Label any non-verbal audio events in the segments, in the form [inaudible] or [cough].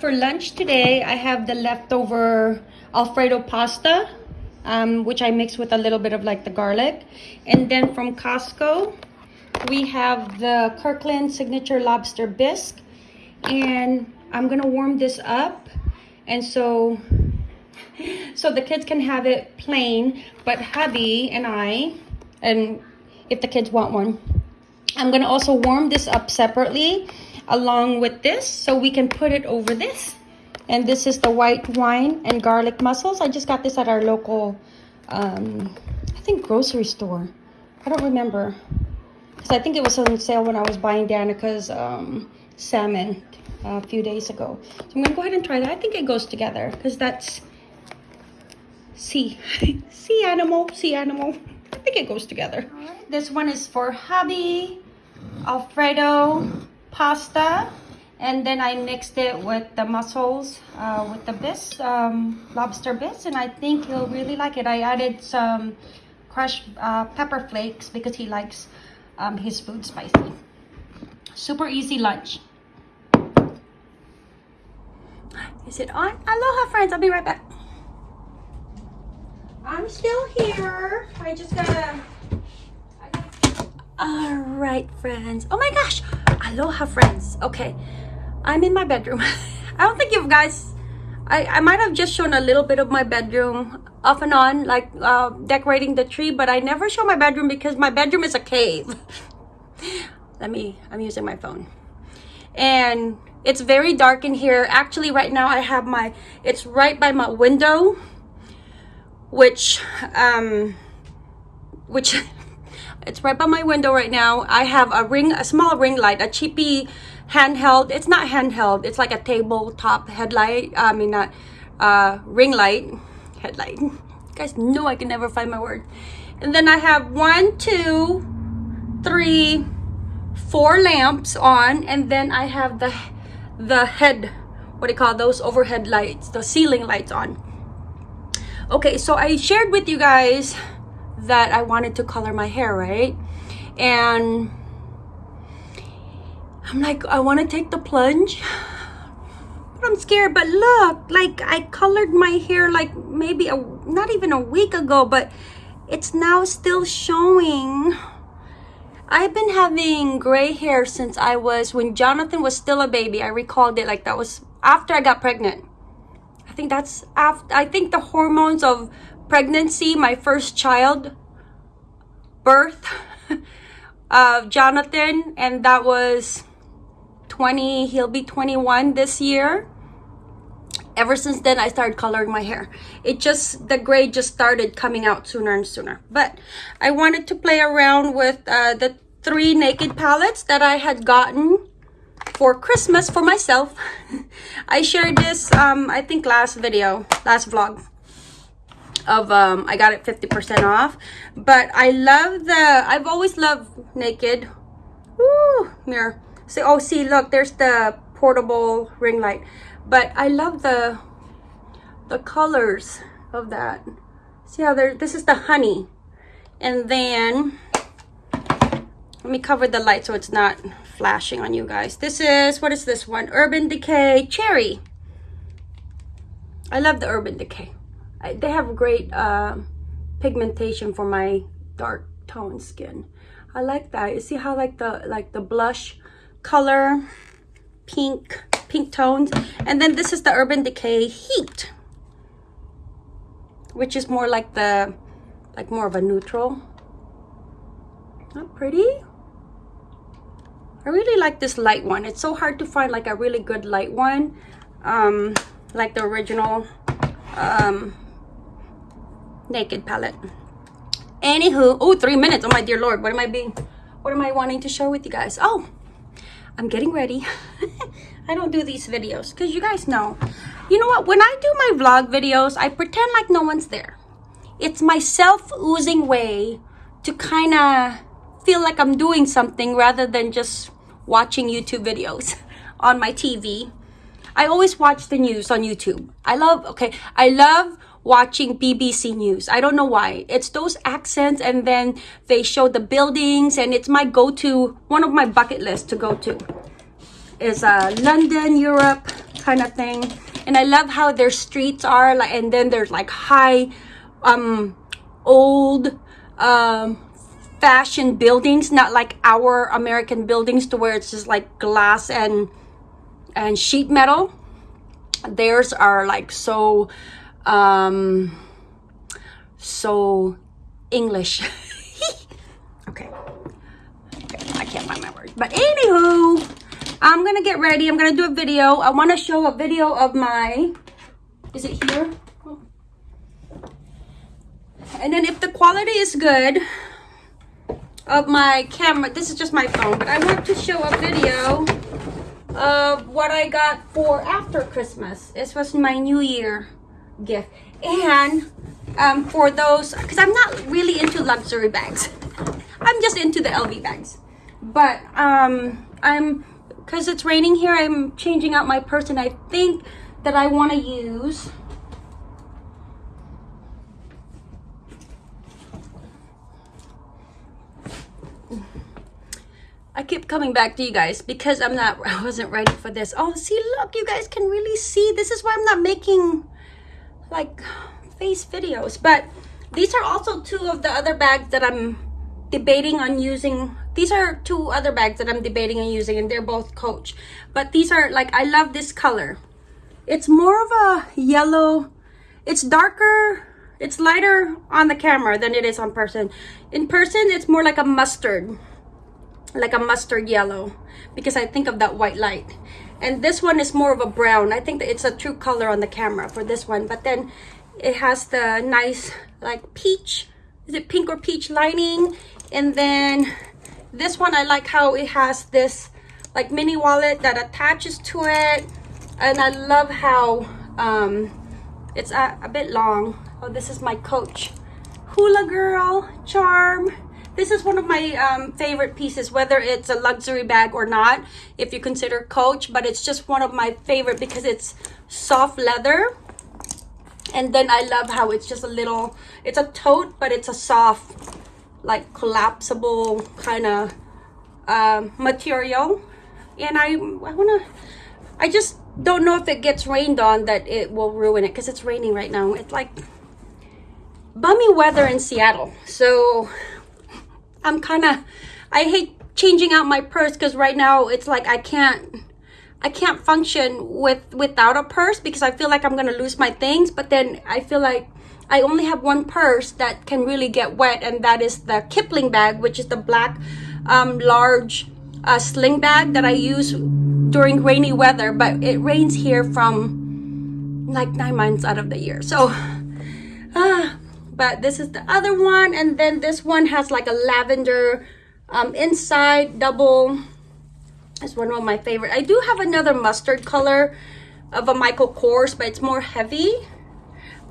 for lunch today, I have the leftover Alfredo pasta, um, which I mix with a little bit of like the garlic. And then from Costco, we have the Kirkland Signature Lobster Bisque. And I'm gonna warm this up. And so, [laughs] so the kids can have it plain, but hubby and I, and if the kids want one, I'm gonna also warm this up separately along with this so we can put it over this. And this is the white wine and garlic mussels. I just got this at our local, um, I think grocery store. I don't remember. Because I think it was on sale when I was buying Danica's um, salmon a few days ago. So I'm going to go ahead and try that. I think it goes together because that's sea. [laughs] sea animal, sea animal. I think it goes together. This one is for hubby, Alfredo, pasta and then I mixed it with the mussels uh, with the bits, um, lobster bits and I think he'll really like it. I added some crushed uh, pepper flakes because he likes um, his food spicy. Super easy lunch. Is it on? Aloha friends, I'll be right back. I'm still here. I just gotta all right friends. Oh my gosh aloha friends. Okay i'm in my bedroom. [laughs] I don't think you guys i i might have just shown a little bit of my bedroom off and on like uh, decorating the tree but i never show my bedroom because my bedroom is a cave. [laughs] Let me i'm using my phone. And it's very dark in here. Actually right now i have my it's right by my window which um which [laughs] It's right by my window right now. I have a ring, a small ring light, a cheapy handheld. It's not handheld. It's like a tabletop headlight. I mean, not uh, ring light, headlight. You guys know I can never find my word. And then I have one, two, three, four lamps on, and then I have the the head, what do you call those overhead lights, the ceiling lights on. Okay, so I shared with you guys that I wanted to color my hair, right? And I'm like, I want to take the plunge. But I'm scared. But look, like I colored my hair like maybe a not even a week ago, but it's now still showing. I've been having gray hair since I was when Jonathan was still a baby. I recalled it like that was after I got pregnant. I think that's after I think the hormones of pregnancy, my first child, birth [laughs] of Jonathan, and that was 20, he'll be 21 this year. Ever since then, I started coloring my hair. It just, the gray just started coming out sooner and sooner. But I wanted to play around with uh, the three naked palettes that I had gotten for Christmas for myself. [laughs] I shared this, um, I think last video, last vlog of um i got it 50 percent off. But i love the i've always loved naked. Ooh, mirror. See oh see look there's the portable ring light. But i love the the colors of that. See how there this is the honey. And then let me cover the light so it's not flashing on you guys. This is what is this one? Urban decay cherry. I love the urban decay They have great uh, pigmentation for my dark tone skin. I like that. You see how like the like the blush color, pink, pink tones. And then this is the Urban Decay Heat, which is more like the, like more of a neutral. Not pretty? I really like this light one. It's so hard to find like a really good light one. Um, like the original um, naked palette. Anywho oh three minutes. Oh my dear lord what am i being what am i wanting to share with you guys? Oh i'm getting ready. [laughs] I don't do these videos because you guys know. You know what? When i do my vlog videos i pretend like no one's there. It's my self-oozing way to kind of feel like i'm doing something rather than just watching youtube videos [laughs] on my tv i always watch the news on youtube. I love okay i love watching BBC News. I don't know why. It's those accents and then they show the buildings and it's my go-to, one of my bucket lists to go to is uh, London, Europe, kind of thing. And I love how their streets are like, and then there's like high, um, old, um, fashion buildings, not like our American buildings to where it's just like glass and, and sheet metal. Theirs are like so, um, so English. [laughs] okay. okay. I can't find my words. But anywho, I'm gonna get ready. I'm gonna do a video. I want to show a video of my. Is it here? And then if the quality is good of my camera, this is just my phone, but I want to show a video of what I got for after Christmas. This was my New Year gift. And um, for those, because I'm not really into luxury bags. I'm just into the LV bags. But um, I'm, because it's raining here, I'm changing out my purse and I think that I want to use I keep coming back to you guys because I'm not, [laughs] I wasn't ready for this. Oh, see, look, you guys can really see. This is why I'm not making like face videos. But these are also two of the other bags that I'm debating on using. These are two other bags that I'm debating on using and they're both Coach. But these are like, I love this color. It's more of a yellow. It's darker. It's lighter on the camera than it is on person. In person, it's more like a mustard. Like a mustard yellow. Because I think of that white light. And this one is more of a brown. I think it's a true color on the camera for this one. But then it has the nice like peach. Is it pink or peach lining? And then this one i like how it has this like mini wallet that attaches to it. And i love how um it's a, a bit long. Oh this is my coach hula girl charm this is one of my um, favorite pieces whether it's a luxury bag or not if you consider coach but it's just one of my favorite because it's soft leather. And then i love how it's just a little it's a tote but it's a soft like collapsible kind of um, material. And i i want to i just don't know if it gets rained on that it will ruin it because it's raining right now. It's like bummy weather in seattle. So i'm kind of i hate changing out my purse because right now it's like i can't I can't function with without a purse because I feel like I'm gonna lose my things. But then I feel like I only have one purse that can really get wet, and that is the Kipling bag, which is the black um, large uh, sling bag that I use during rainy weather. But it rains here from like nine months out of the year. So, uh, but this is the other one, and then this one has like a lavender um, inside double it's one of my favorite. I do have another mustard color of a Michael Kors, but it's more heavy.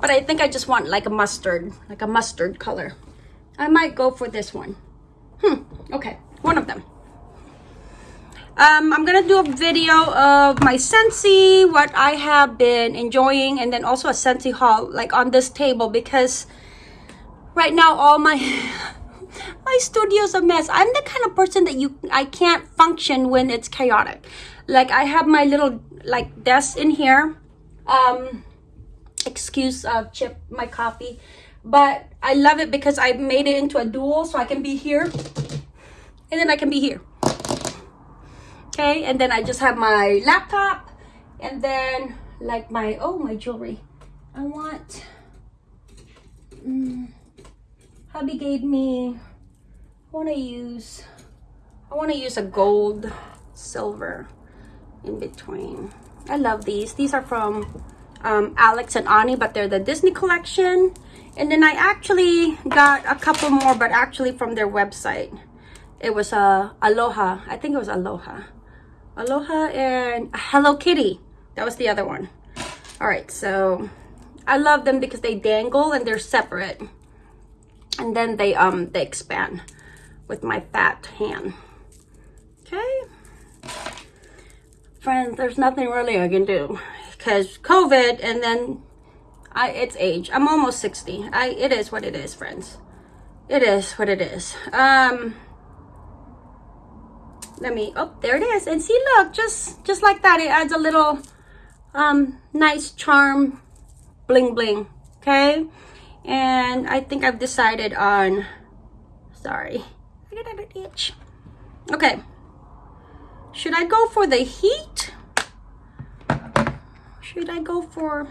But I think I just want like a mustard, like a mustard color. I might go for this one. Hmm, okay, one of them. Um, I'm gonna do a video of my Scentsy, what I have been enjoying, and then also a Scentsy haul, like on this table, because right now all my my studio's a mess. I'm the kind of person that you I can't function when it's chaotic. Like I have my little like desk in here. Um excuse uh chip my coffee. But I love it because I made it into a dual so I can be here and then I can be here. Okay, and then I just have my laptop and then like my oh my jewelry. I want mm, hubby gave me I want to use I want to use a gold silver in between. I love these. These are from um, Alex and Ani but they're the Disney collection. And then I actually got a couple more but actually from their website. It was a uh, Aloha. I think it was Aloha. Aloha and Hello Kitty. That was the other one. All right so I love them because they dangle and they're separate and then they um they expand with my fat hand. Okay. Friends, there's nothing really I can do because COVID and then I it's age. I'm almost 60. I it is what it is, friends. It is what it is. Um let me oh there it is and see look just just like that it adds a little um, nice charm bling bling, okay? And I think I've decided on, sorry, I got an itch. Okay, should I go for the heat? Should I go for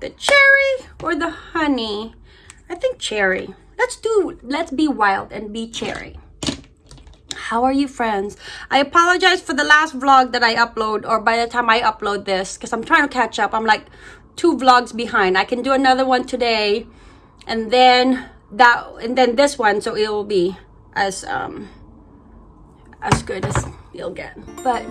the cherry or the honey? I think cherry. Let's do, let's be wild and be cherry. How are you friends? I apologize for the last vlog that I upload or by the time I upload this because I'm trying to catch up. I'm like two vlogs behind. I can do another one today and then that and then this one so it will be as um as good as you'll get. But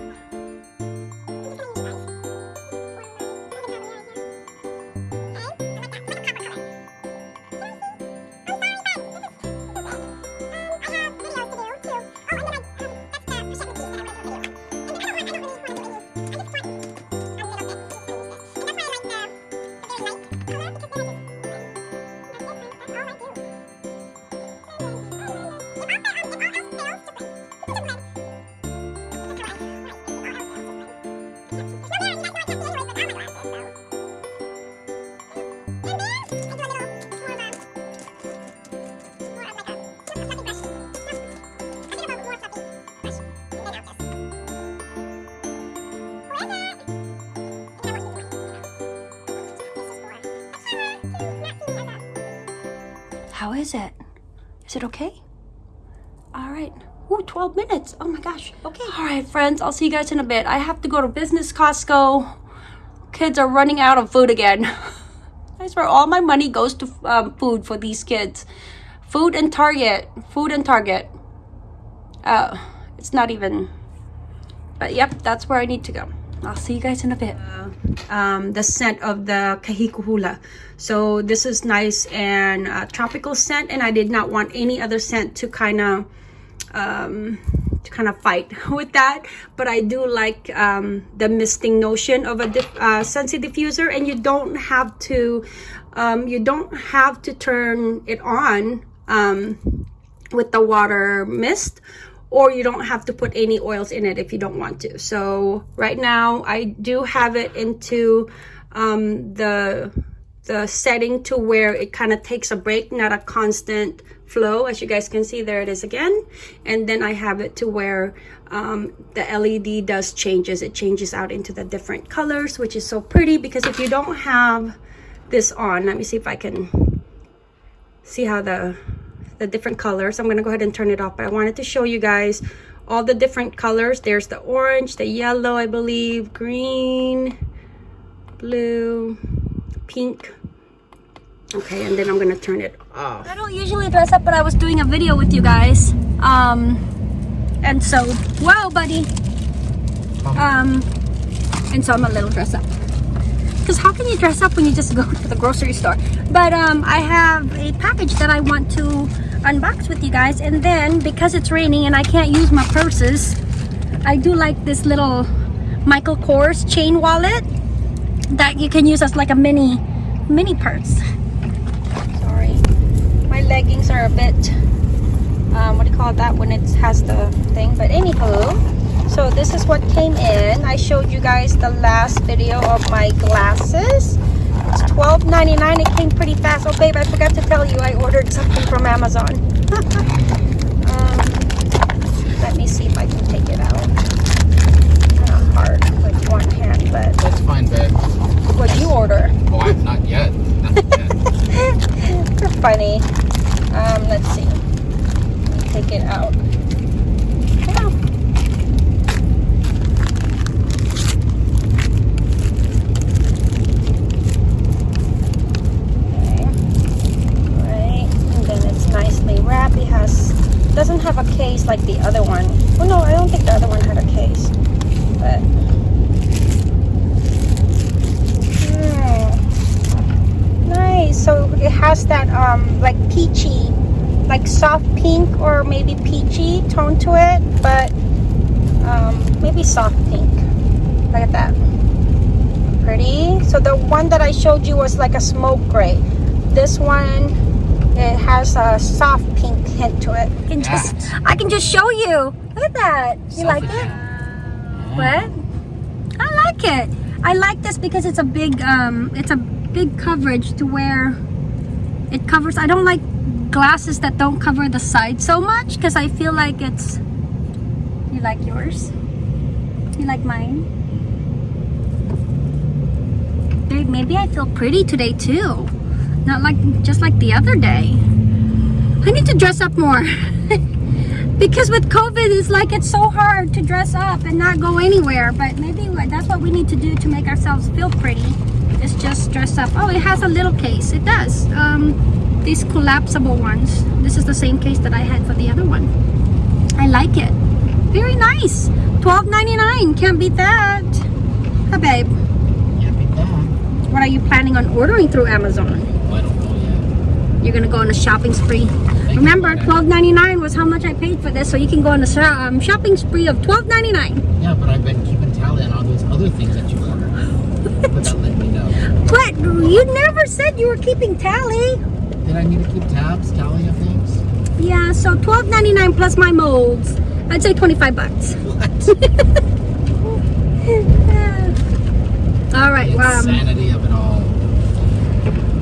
How is it? Is it okay? All right. Ooh, 12 minutes. Oh my gosh. Okay. All right, friends. I'll see you guys in a bit. I have to go to business Costco. Kids are running out of food again. [laughs] That's where all my money goes to um, food for these kids. Food and Target. Food and Target. Uh, it's not even... But yep, that's where I need to go. I'll see you guys in a bit. Uh, um, the scent of the kahikuhula. So this is nice and uh, tropical scent and I did not want any other scent to kind of um, to kind of fight [laughs] with that. But I do like um, the misting notion of a dif uh, diffuser and you don't have to um, you don't have to turn it on um, with the water mist or you don't have to put any oils in it if you don't want to. So right now I do have it into um, the the setting to where it kind of takes a break, not a constant flow. As you guys can see, there it is again. And then I have it to where um, the LED does changes. It changes out into the different colors, which is so pretty because if you don't have this on, let me see if I can see how the the different colors. I'm going to go ahead and turn it off, but I wanted to show you guys all the different colors. There's the orange, the yellow, I believe, green, blue, pink. Okay, and then I'm going to turn it off. I don't usually dress up, but I was doing a video with you guys. Um, and so, wow, buddy. Um, and so I'm a little dress up because how can you dress up when you just go [laughs] to the grocery store but um i have a package that i want to unbox with you guys. And then because it's raining and i can't use my purses i do like this little michael kors chain wallet that you can use as like a mini mini purse. Sorry. My leggings are a bit um, what do you call that when it has the thing? But anywho so this is what came in. I showed you guys the last video of my glasses it's $12.99 it came pretty fast. Oh babe i forgot to tell you i ordered something from amazon. [laughs] Um, let me see if i can take it out. Of hard with one hand but that's fine babe. what do you order? Oh i'm not yet, not yet. [laughs] [laughs] you're funny. Um let's see. Take it out doesn't have a case like the other one. Oh no, I don't think the other one had a case. But hmm. nice. So it has that um like peachy, like soft pink or maybe peachy tone to it, but um, maybe soft pink. Look at that. Pretty. So the one that I showed you was like a smoke gray. This one it has a soft pink hint to it. I can just, I can just show you. Look at that. You like it? What? I like it. I like this because it's a big um it's a big coverage to where it covers I don't like glasses that don't cover the side so much because I feel like it's you like yours you like mine Babe, maybe I feel pretty today too not like just like the other day. I need to dress up more. [laughs] Because with COVID it's like it's so hard to dress up and not go anywhere. But maybe that's what we need to do to make ourselves feel pretty. Is just dress up. Oh it has a little case. It does. Um, these collapsible ones. This is the same case that I had for the other one. I like it. Very nice. $12.99 can't beat that. Huh babe? Yeah, beat that. what are you planning on ordering through Amazon Well, I don't know yet. You're gonna go on a shopping spree remember you. $12.99 was how much I paid for this so you can go on a um, shopping spree of $12.99 Yeah, but I've been keeping tally on all those other things that you ordered. [laughs] Without letting me know. But You never said you were keeping tally. Did I need to keep tabs, tally of things? Yeah, so twelve ninety nine plus my molds. I'd say twenty five bucks. What? [laughs] All right. the Um, of it all.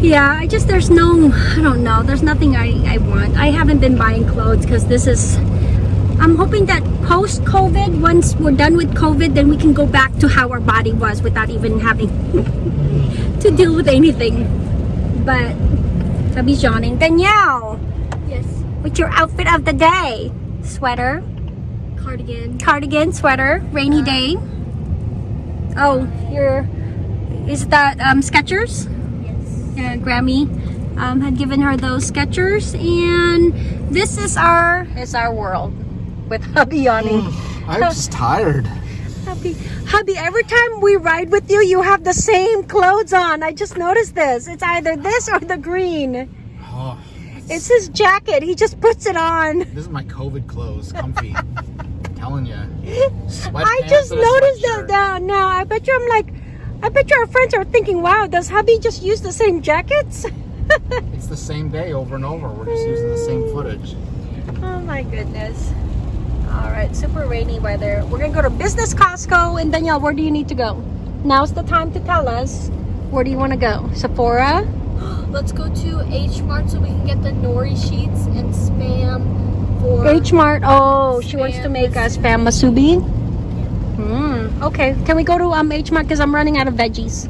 Yeah, I just there's no I don't know. There's nothing I I want. I haven't been buying clothes because this is. I'm hoping that post COVID, once we're done with COVID, then we can go back to how our body was without even having [laughs] to deal with anything. But sabi Johnny, Danielle. Yes. What's your outfit of the day? Sweater, Cardigan. cardigan, sweater, rainy day. Oh, your is that um, Skechers? Yeah, Grammy um, had given her those Skechers, and this is our is our world with hubby yawning. I'm [laughs] just tired. hubby, hubby, every time we ride with you, you have the same clothes on. I just noticed this. It's either this or the green. Oh, It's his jacket. He just puts it on. this is my COVID clothes, comfy. [laughs] telling you. I just noticed that down now. I bet you I'm like, I bet your friends are thinking, wow, does hubby just use the same jackets? [laughs] It's the same day over and over. We're just using the same footage. oh my goodness. All right, super rainy weather. We're gonna go to Business Costco. And Danielle, where do you need to go? Now's the time to tell us. Where do you want to go? Sephora? [gasps] Let's go to H Mart so we can get the nori sheets and spam for. H Mart. Oh, she wants to make us spam musubi. Hmm. Okay. Can we go to um H Mart because I'm running out of veggies.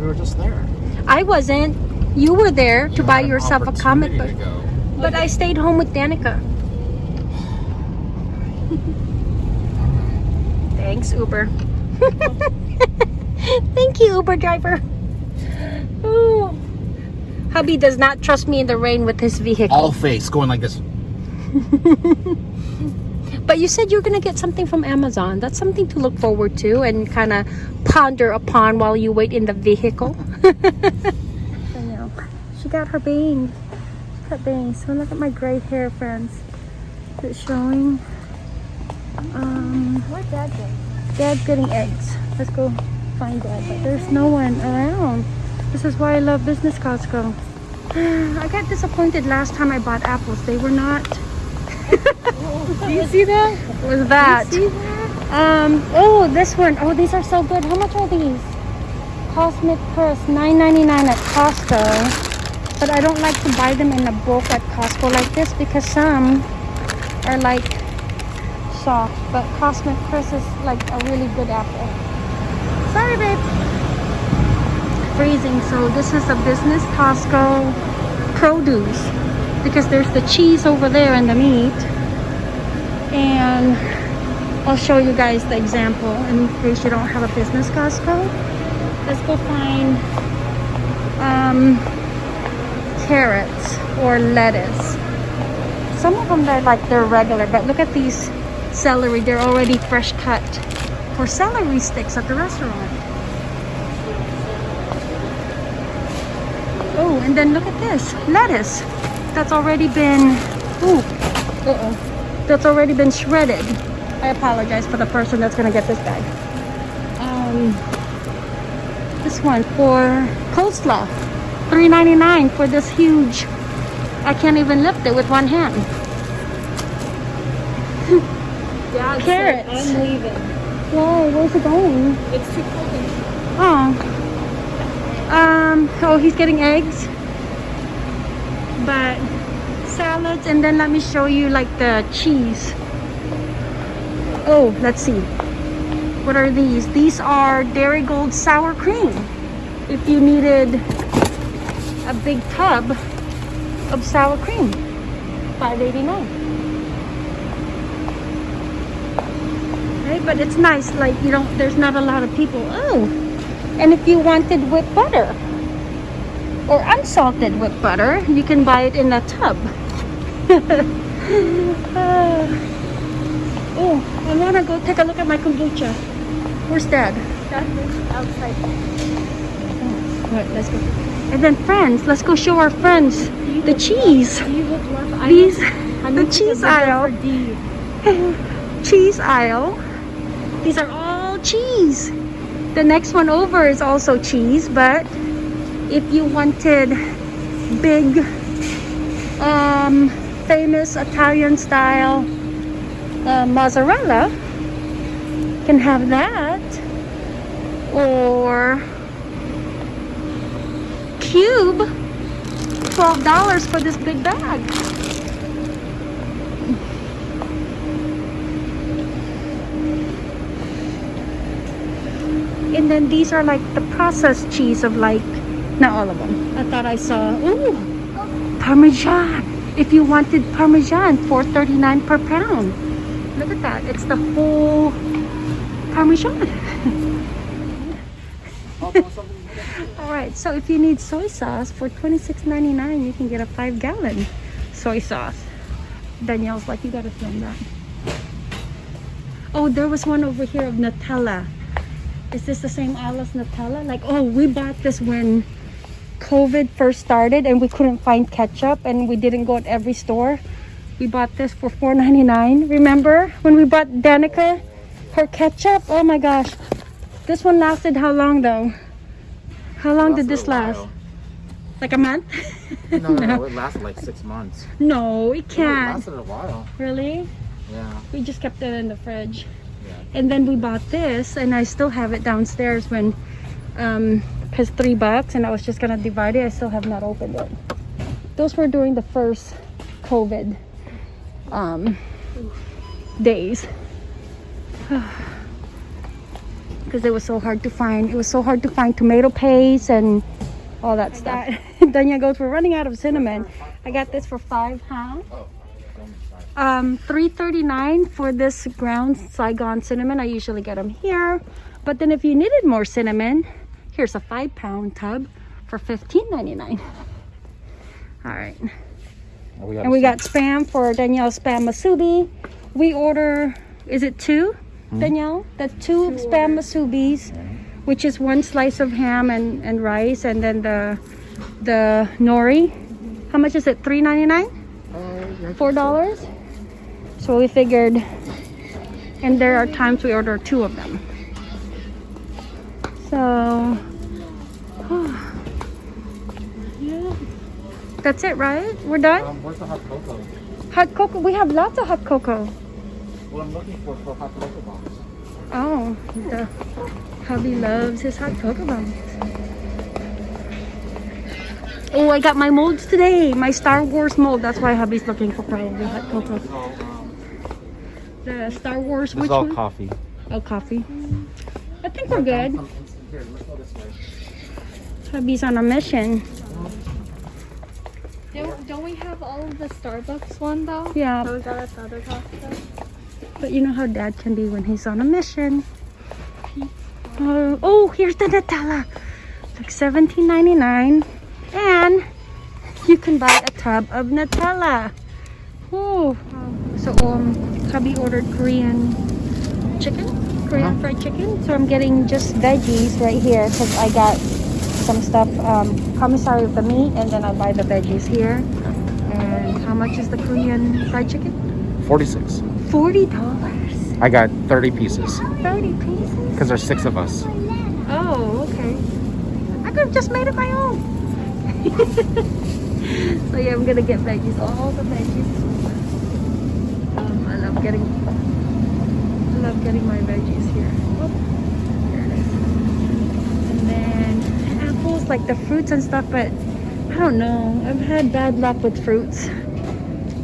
We were just there. I wasn't. You were there to buy yourself a comic book. opportunity to go. But I stayed home with Danica. [sighs] Thanks, Uber. [laughs] Thank you, Uber driver. Ooh. Hubby does not trust me in the rain with his vehicle. All face going like this. [laughs] But you said you're gonna get something from Amazon. That's something to look forward to and kind of ponder upon while you wait in the vehicle. [laughs] I know. She got her bangs. She got bangs. So look at my gray hair, friends. Is it showing? Um, Where's Dad going? Dad's getting eggs. Let's go find Dad. But there's no one around. This is why I love Business Costco. [sighs] I got disappointed last time I bought apples. They were not. Do you see that? Was that? See that? Um. Oh, this one. Oh, these are so good. How much are these? Cosmic Crisp, $9.99 at Costco. But I don't like to buy them in a bulk at Costco like this because some are like soft. But Cosmic Crisp is like a really good apple. Sorry, babe. Freezing. So this is a business Costco produce because there's the cheese over there and the meat. And I'll show you guys the example in case you don't have a business Costco. Let's go find um, carrots or lettuce. Some of them they're like they're regular, but look at these celery. They're already fresh cut for celery sticks at the restaurant. Oh, and then look at this lettuce that's already been. Ooh, uh-oh. That's already been shredded. I apologize for the person that's gonna get this bag. Um, this one for coleslaw, $3.99 for this huge. I can't even lift it with one hand. [laughs] Dad Carrots. said, I'm leaving. Why? Where's it going? It's too cold Oh. Um, oh, he's getting eggs. But salads, and then let me show you like the cheese. Oh, let's see. What are these? These are Darigold sour cream. If you needed a big tub of sour cream, 5.89. Right, but it's nice. Like you don't. There's not a lot of people. Oh, and if you wanted whipped butter or unsalted whipped butter, you can buy it in a tub. Ah. [laughs] oh, I want to go take a look at my kombucha. Where's Dad? outside. Alright, let's go. And then friends, let's go show our friends the cheese. Love These, [laughs] the cheese aisle. [laughs] cheese aisle. These are all cheese. The next one over is also cheese, but if you wanted big, um, famous Italian style uh, mozzarella, you can have that. Or cube, $12 for this big bag. And then these are like the processed cheese of like, not all of them. I thought I saw, ooh, Parmesan. If you wanted Parmesan, $4.39 per pound. Look at that. It's the whole Parmesan. [laughs] All right, so if you need soy sauce for $26.99, you can get a five gallon soy sauce. Danielle's like, you gotta film that. Oh, there was one over here of Nutella. Is this the same aisle as Nutella? Like, oh, we bought this when COVID first started and we couldn't find ketchup and we didn't go at every store. We bought this for $4.99. Remember when we bought Danica her ketchup? Oh my gosh. This one lasted how long though? How long did this last? Like a month? No, no, [laughs] no, it lasted like six months. No, it can't. It lasted a while. Really? Yeah. We just kept it in the fridge. Yeah. And then we bought this and I still have it downstairs when um cuz 3 bucks and I was just going to divide it. I still have not opened it. Those were during the first COVID um days. [sighs] Because it was so hard to find. It was so hard to find tomato paste and all that stuff. [laughs] Danya goes, we're running out of cinnamon. I got this for five pounds. Oh, don't sorry. Um, three thirty nine for this ground Saigon cinnamon. I usually get them here, but then if you needed more cinnamon, here's a five pound tub for fifteen ninety nine. All right, Oh, we got and we got spam for Danielle spam musubi. We order, is it two, hmm? Danielle? The two, spam musubis, which is one slice of ham and and rice, and then the the nori. How much is it? Three ninety nine four dollars so we figured and there are times we order two of them so that's it right we're done Um, where's the hot cocoa? hot cocoa we have lots of hot cocoa What I'm looking for for hot cocoa box. oh the hubby loves his hot cocoa bombs oh i got my molds today my star wars mold that's why hubby's looking for probably hot cocoa the star wars This which all one? coffee. Oh, coffee. I think we're good. Here, let's go this way. Hubby's on a mission. Don't, don't we have all of the Starbucks one though? Yeah, So is that at the other Costco? but you know how dad can be when he's on a mission. Uh, oh, here's the Nutella. Like $17.99. And you can buy a tub of Nutella. Oh, so um, hubby ordered Korean chicken, Korean Uh-huh. fried chicken. So I'm getting just veggies right here because I got some stuff, um, commissary of the meat, and then I buy the veggies here. And how much is the Korean fried chicken? 46. Forty dollars. I got 30 pieces Thirty pieces. because there's six of us. Oh, okay. I could have just made it my own. [laughs] so yeah, I'm gonna get veggies, all the veggies. Um, I love getting, I love getting my veggies here. Whoop. There it is. Like the fruits and stuff, but I don't know. I've had bad luck with fruits.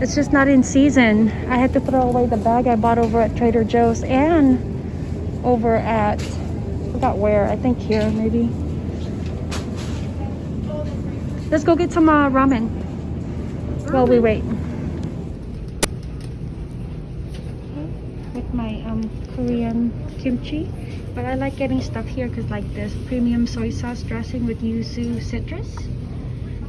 It's just not in season. I had to throw away the bag I bought over at Trader Joe's and over at I forgot where. I think here maybe. Let's go get some uh, ramen while we wait. With my um, Korean kimchi. But I like getting stuff here because like this premium soy sauce dressing with yuzu citrus.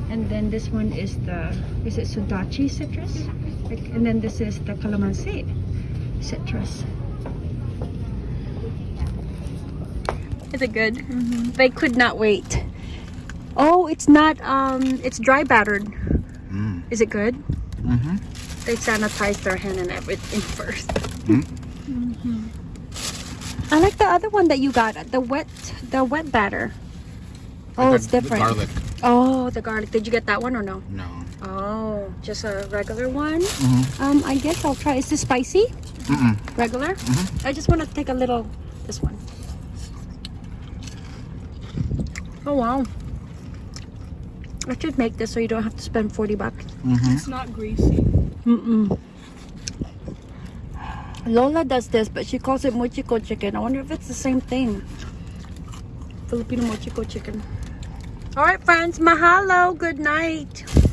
And then this one is the, is it sudachi citrus? Like, and then this is the calamansi citrus. Is it good? They could not wait. Oh, it's not, um, it's dry battered. Mm. Is it good? Mm-hmm. They sanitized their hand and everything [laughs] first. Mm. I like the other one that you got, the wet, the wet batter. Oh, it's different. Garlic. Oh, the garlic. Did you get that one or no? No. Oh, just a regular one. Mm-hmm. Um, I guess I'll try. Is this spicy? Mm-mm. Regular? Mhm. I just want to take a little. This one. Oh wow. I should make this so you don't have to spend forty bucks. Mm-hmm. It's not greasy. Mm-mm. Lola does this, but she calls it mochiko chicken. I wonder if it's the same thing. Filipino mochiko chicken. All right, friends. Mahalo. Good night.